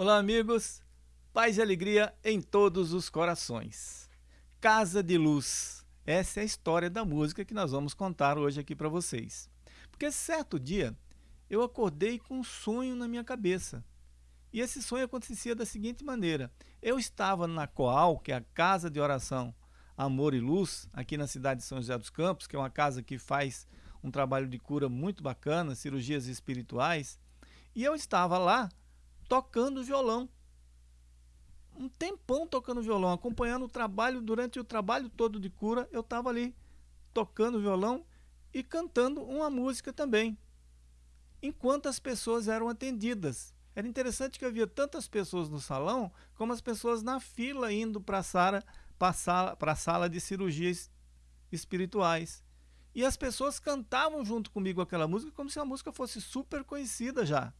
Olá, amigos. Paz e alegria em todos os corações. Casa de Luz. Essa é a história da música que nós vamos contar hoje aqui para vocês. Porque certo dia eu acordei com um sonho na minha cabeça. E esse sonho acontecia da seguinte maneira: eu estava na Coal, que é a casa de oração Amor e Luz, aqui na cidade de São José dos Campos, que é uma casa que faz um trabalho de cura muito bacana, cirurgias espirituais, e eu estava lá tocando violão. Um tempão tocando violão, acompanhando o trabalho, durante o trabalho todo de cura, eu estava ali tocando violão e cantando uma música também. Enquanto as pessoas eram atendidas. Era interessante que havia tantas pessoas no salão, como as pessoas na fila indo para a sala, sala de cirurgias espirituais. E as pessoas cantavam junto comigo aquela música como se a música fosse super conhecida já.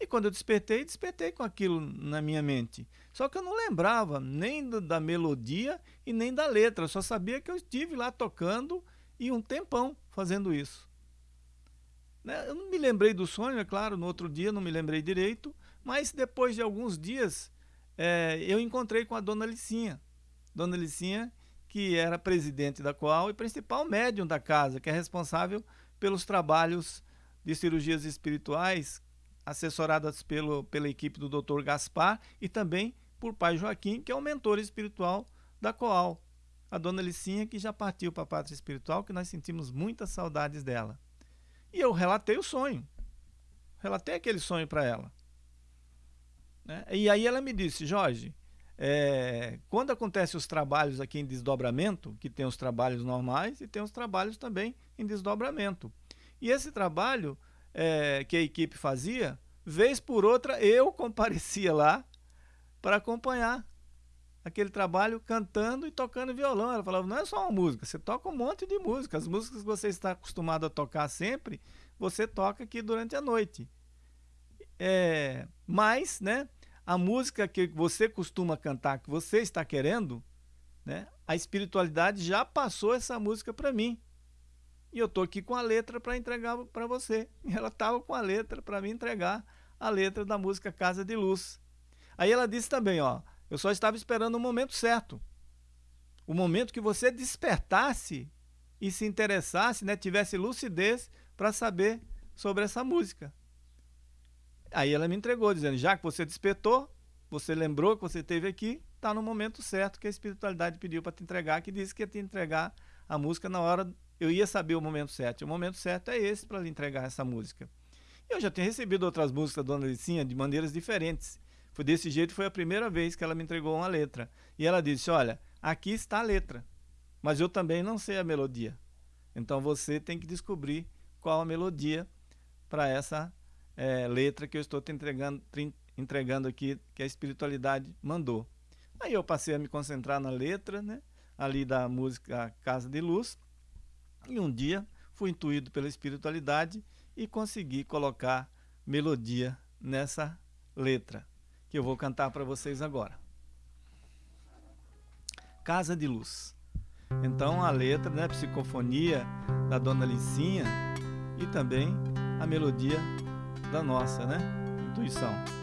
E quando eu despertei, despertei com aquilo na minha mente. Só que eu não lembrava nem da melodia e nem da letra. Eu só sabia que eu estive lá tocando e um tempão fazendo isso. Né? Eu não me lembrei do sonho, é claro, no outro dia não me lembrei direito, mas depois de alguns dias é, eu encontrei com a dona Licinha. Dona Licinha, que era presidente da Coal e principal médium da casa, que é responsável pelos trabalhos de cirurgias espirituais assessoradas pelo, pela equipe do Dr. Gaspar e também por pai Joaquim, que é o mentor espiritual da Coal. A dona Licinha, que já partiu para a pátria espiritual, que nós sentimos muitas saudades dela. E eu relatei o sonho. Relatei aquele sonho para ela. Né? E aí ela me disse, Jorge, é, quando acontecem os trabalhos aqui em desdobramento, que tem os trabalhos normais e tem os trabalhos também em desdobramento. E esse trabalho é, que a equipe fazia, vez por outra eu comparecia lá para acompanhar aquele trabalho cantando e tocando violão. Ela falava, não é só uma música, você toca um monte de música. As músicas que você está acostumado a tocar sempre, você toca aqui durante a noite. É, mas, né, a música que você costuma cantar, que você está querendo, né, a espiritualidade já passou essa música para mim. E eu tô aqui com a letra para entregar para você. E ela estava com a letra para me entregar a letra da música Casa de Luz. Aí ela disse também, ó, eu só estava esperando o momento certo. O momento que você despertasse e se interessasse, né, tivesse lucidez para saber sobre essa música. Aí ela me entregou, dizendo, já que você despertou, você lembrou que você esteve aqui, está no momento certo que a espiritualidade pediu para te entregar, que disse que ia te entregar a música na hora eu ia saber o momento certo. O momento certo é esse para lhe entregar essa música. Eu já tinha recebido outras músicas da Dona Licinha de maneiras diferentes. Foi desse jeito, foi a primeira vez que ela me entregou uma letra. E ela disse, olha, aqui está a letra, mas eu também não sei a melodia. Então você tem que descobrir qual a melodia para essa é, letra que eu estou te entregando, te entregando aqui, que a espiritualidade mandou. Aí eu passei a me concentrar na letra, né, ali da música Casa de Luz, e um dia fui intuído pela espiritualidade e consegui colocar melodia nessa letra, que eu vou cantar para vocês agora. Casa de Luz. Então a letra, né, psicofonia da Dona Licinha e também a melodia da nossa, né, intuição.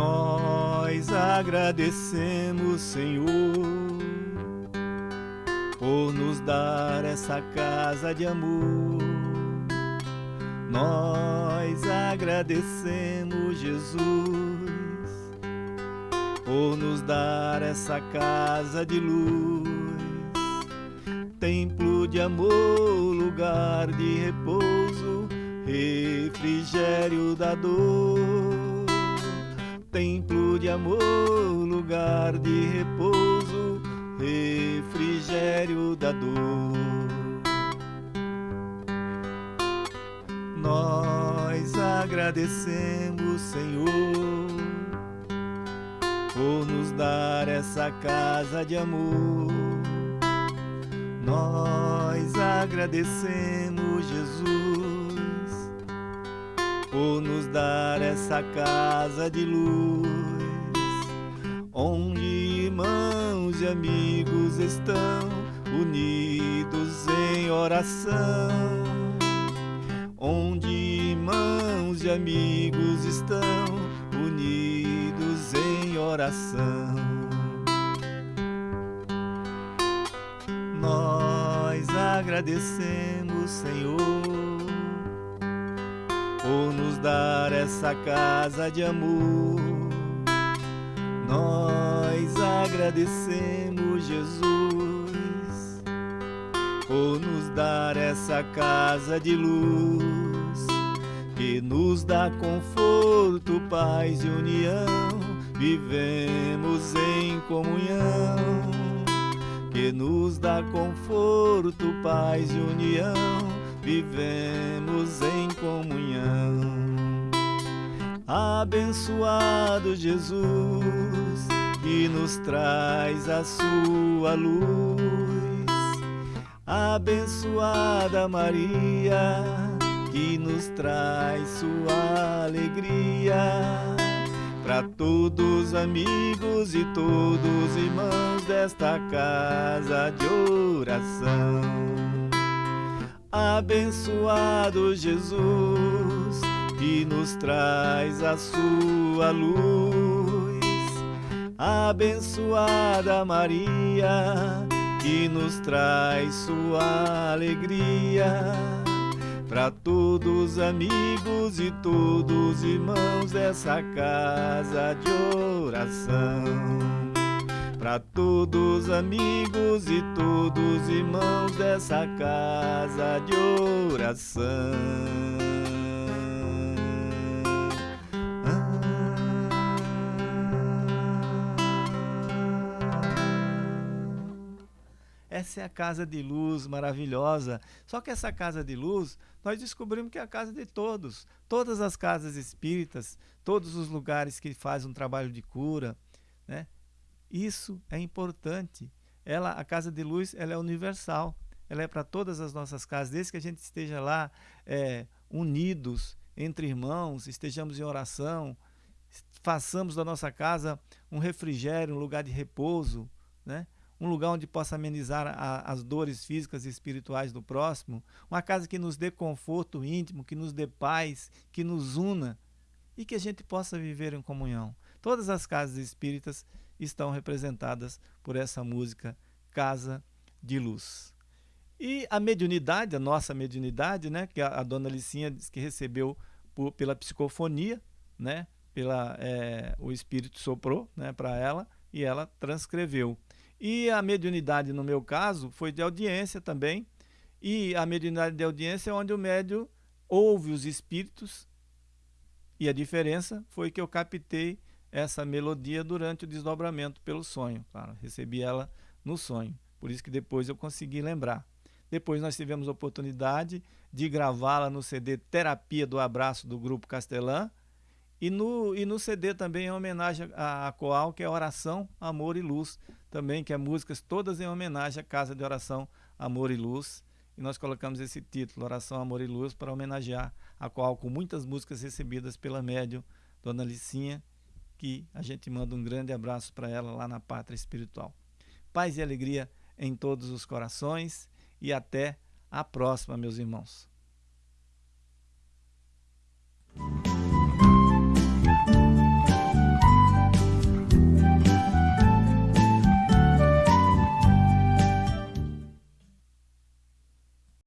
Nós agradecemos, Senhor, por nos dar essa casa de amor. Nós agradecemos, Jesus, por nos dar essa casa de luz, templo de amor, lugar de repouso, refrigério da dor de amor, lugar de repouso, refrigério da dor. Nós agradecemos, Senhor, por nos dar essa casa de amor. Nós agradecemos, Jesus por nos dar essa casa de luz, onde irmãos e amigos estão unidos em oração, onde irmãos e amigos estão unidos em oração. Nós agradecemos, Senhor por nos dar essa casa de amor. Nós agradecemos, Jesus, por nos dar essa casa de luz, que nos dá conforto, paz e união. Vivemos em comunhão, que nos dá conforto, paz e união vivemos em comunhão. Abençoado Jesus, que nos traz a sua luz. Abençoada Maria, que nos traz sua alegria. Para todos amigos e todos irmãos desta casa de oração. Abençoado Jesus, que nos traz a sua luz. Abençoada Maria, que nos traz sua alegria. Para todos amigos e todos irmãos dessa casa de oração para todos amigos e todos irmãos dessa casa de oração. Essa é a casa de luz maravilhosa. Só que essa casa de luz, nós descobrimos que é a casa de todos. Todas as casas espíritas, todos os lugares que fazem um trabalho de cura, né? Isso é importante. Ela, a casa de luz, ela é universal. Ela é para todas as nossas casas, desde que a gente esteja lá é, unidos entre irmãos, estejamos em oração, façamos da nossa casa um refrigério, um lugar de repouso, né? Um lugar onde possa amenizar a, as dores físicas e espirituais do próximo, uma casa que nos dê conforto íntimo, que nos dê paz, que nos una e que a gente possa viver em comunhão. Todas as casas espíritas estão representadas por essa música Casa de Luz. E a mediunidade, a nossa mediunidade, né, que a, a dona Licinha diz que recebeu por, pela psicofonia, né, pela, é, o espírito soprou né, para ela e ela transcreveu. E a mediunidade, no meu caso, foi de audiência também. E a mediunidade de audiência é onde o médio ouve os espíritos. E a diferença foi que eu captei essa melodia durante o desdobramento pelo sonho. Claro, recebi ela no sonho, por isso que depois eu consegui lembrar. Depois nós tivemos a oportunidade de gravá-la no CD Terapia do Abraço do Grupo Castelã e no, e no CD também em homenagem à, à Coal, que é Oração, Amor e Luz, também que é músicas todas em homenagem à Casa de Oração, Amor e Luz. E nós colocamos esse título, Oração, Amor e Luz, para homenagear a Coal com muitas músicas recebidas pela médium Dona Licinha que a gente manda um grande abraço para ela lá na pátria espiritual. Paz e alegria em todos os corações e até a próxima, meus irmãos.